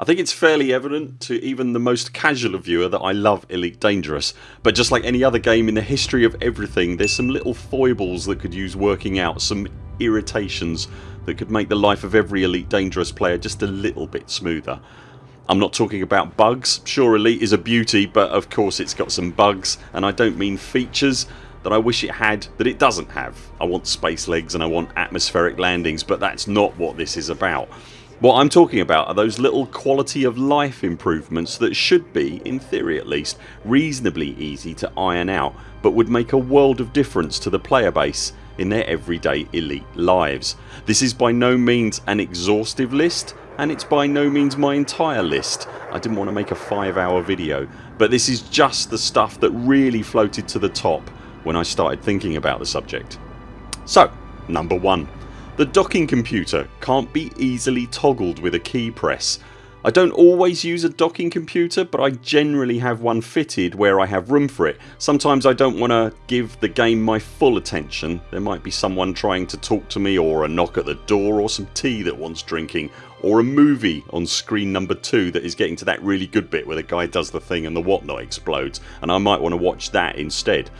I think it's fairly evident to even the most casual viewer that I love Elite Dangerous but just like any other game in the history of everything there's some little foibles that could use working out, some irritations that could make the life of every Elite Dangerous player just a little bit smoother. I'm not talking about bugs. Sure Elite is a beauty but of course it's got some bugs and I don't mean features that I wish it had that it doesn't have. I want space legs and I want atmospheric landings but that's not what this is about. What I'm talking about are those little quality of life improvements that should be, in theory at least, reasonably easy to iron out but would make a world of difference to the player base in their everyday elite lives. This is by no means an exhaustive list and it's by no means my entire list. I didn't want to make a 5 hour video but this is just the stuff that really floated to the top when I started thinking about the subject. So number 1 the docking computer can't be easily toggled with a key press. I don't always use a docking computer but I generally have one fitted where I have room for it. Sometimes I don't want to give the game my full attention. There might be someone trying to talk to me or a knock at the door or some tea that wants drinking or a movie on screen number 2 that is getting to that really good bit where the guy does the thing and the whatnot explodes and I might want to watch that instead.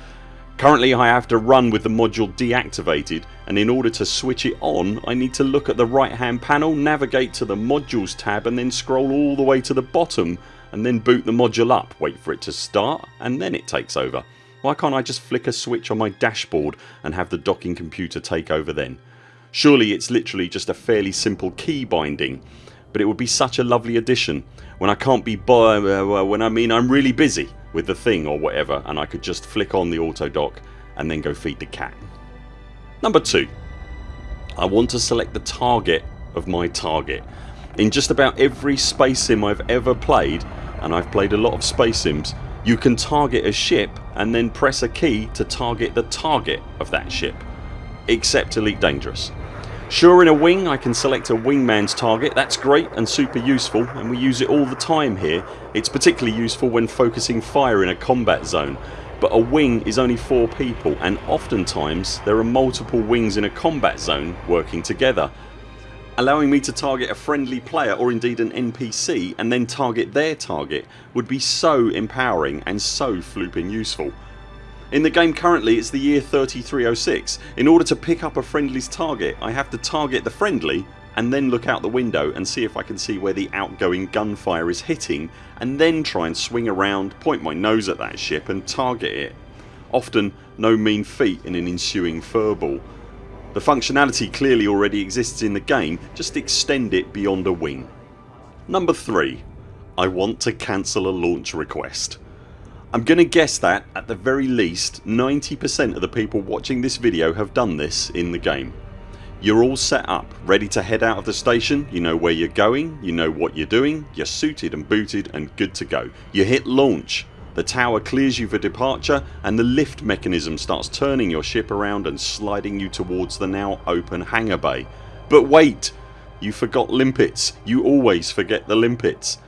Currently I have to run with the module deactivated and in order to switch it on I need to look at the right hand panel, navigate to the modules tab and then scroll all the way to the bottom and then boot the module up, wait for it to start and then it takes over. Why can't I just flick a switch on my dashboard and have the docking computer take over then? Surely it's literally just a fairly simple key binding but it would be such a lovely addition when I can't be by uh, when I mean I'm really busy with the thing or whatever and I could just flick on the auto dock and then go feed the cat. Number 2. I want to select the target of my target. In just about every space sim I've ever played and I've played a lot of space sims you can target a ship and then press a key to target the target of that ship except Elite Dangerous. Sure in a wing I can select a wingman's target that's great and super useful and we use it all the time here. It's particularly useful when focusing fire in a combat zone but a wing is only 4 people and oftentimes there are multiple wings in a combat zone working together. Allowing me to target a friendly player or indeed an NPC and then target their target would be so empowering and so flooping useful. In the game currently it's the year 3306. In order to pick up a friendly's target I have to target the friendly and then look out the window and see if I can see where the outgoing gunfire is hitting and then try and swing around, point my nose at that ship and target it. Often no mean feat in an ensuing furball. The functionality clearly already exists in the game just extend it beyond a wing. Number 3. I want to cancel a launch request. I'm going to guess that at the very least 90% of the people watching this video have done this in the game. You're all set up, ready to head out of the station, you know where you're going, you know what you're doing, you're suited and booted and good to go. You hit launch, the tower clears you for departure and the lift mechanism starts turning your ship around and sliding you towards the now open hangar bay. But wait! You forgot limpets. You always forget the limpets.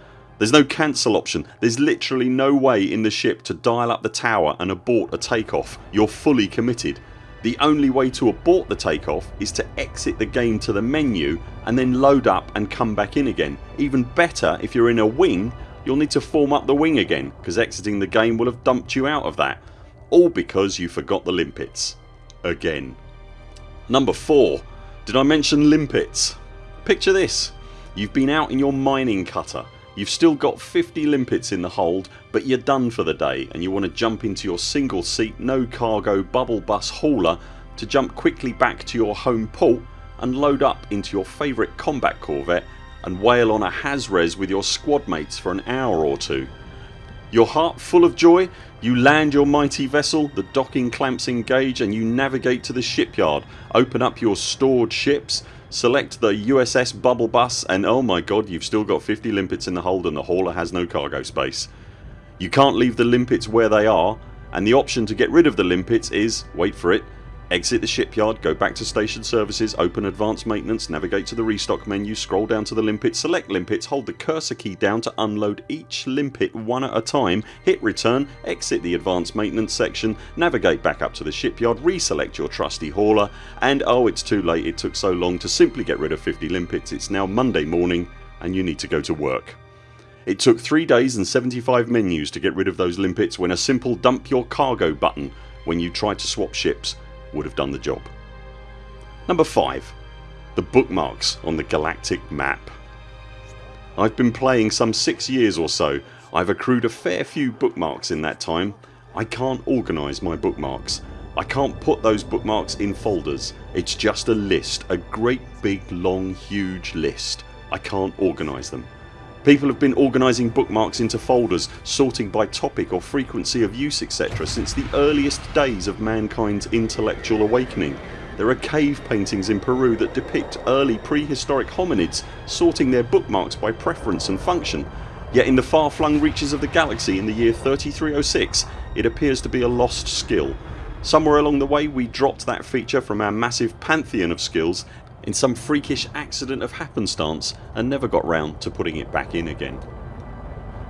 There's no cancel option. There's literally no way in the ship to dial up the tower and abort a takeoff. You're fully committed. The only way to abort the takeoff is to exit the game to the menu and then load up and come back in again. Even better if you're in a wing you'll need to form up the wing again because exiting the game will have dumped you out of that. All because you forgot the limpets. Again. Number 4. Did I mention limpets? Picture this. You've been out in your mining cutter You've still got 50 limpets in the hold but you're done for the day and you want to jump into your single seat no cargo bubble bus hauler to jump quickly back to your home port and load up into your favourite combat corvette and whale on a Hazres with your squad mates for an hour or two. Your heart full of joy you land your mighty vessel, the docking clamps engage and you navigate to the shipyard, open up your stored ships Select the USS Bubble Bus and oh my god you've still got 50 limpets in the hold and the hauler has no cargo space. You can't leave the limpets where they are and the option to get rid of the limpets is, wait for it, Exit the shipyard, go back to station services, open advanced maintenance, navigate to the restock menu, scroll down to the limpet, select limpets, hold the cursor key down to unload each limpet one at a time, hit return, exit the advanced maintenance section, navigate back up to the shipyard, reselect your trusty hauler and oh it's too late it took so long to simply get rid of 50 limpets. It's now Monday morning and you need to go to work. It took 3 days and 75 menus to get rid of those limpets when a simple dump your cargo button when you tried to swap ships would have done the job. Number 5. The bookmarks on the galactic map. I've been playing some 6 years or so. I've accrued a fair few bookmarks in that time. I can't organise my bookmarks. I can't put those bookmarks in folders. It's just a list, a great big long huge list. I can't organise them. People have been organising bookmarks into folders, sorting by topic or frequency of use etc since the earliest days of mankind's intellectual awakening. There are cave paintings in Peru that depict early prehistoric hominids sorting their bookmarks by preference and function. Yet in the far flung reaches of the galaxy in the year 3306 it appears to be a lost skill. Somewhere along the way we dropped that feature from our massive pantheon of skills in some freakish accident of happenstance and never got round to putting it back in again.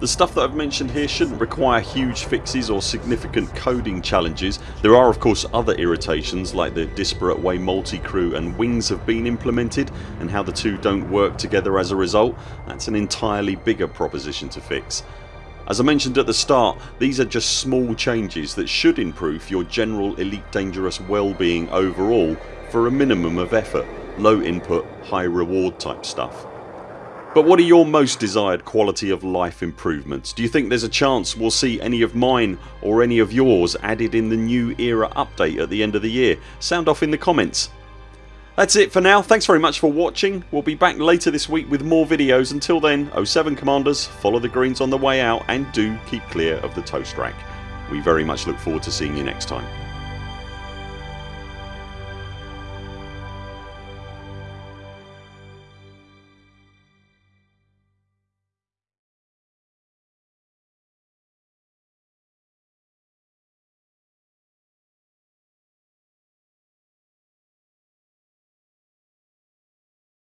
The stuff that I've mentioned here shouldn't require huge fixes or significant coding challenges. There are of course other irritations like the disparate way multi-crew and wings have been implemented and how the two don't work together as a result. That's an entirely bigger proposition to fix. As I mentioned at the start these are just small changes that should improve your general Elite Dangerous well-being overall for a minimum of effort low input high reward type stuff. But what are your most desired quality of life improvements? Do you think there's a chance we'll see any of mine or any of yours added in the new era update at the end of the year? Sound off in the comments. That's it for now. Thanks very much for watching. We'll be back later this week with more videos. Until then 0 7 CMDRs follow the greens on the way out and do keep clear of the toast rack. We very much look forward to seeing you next time.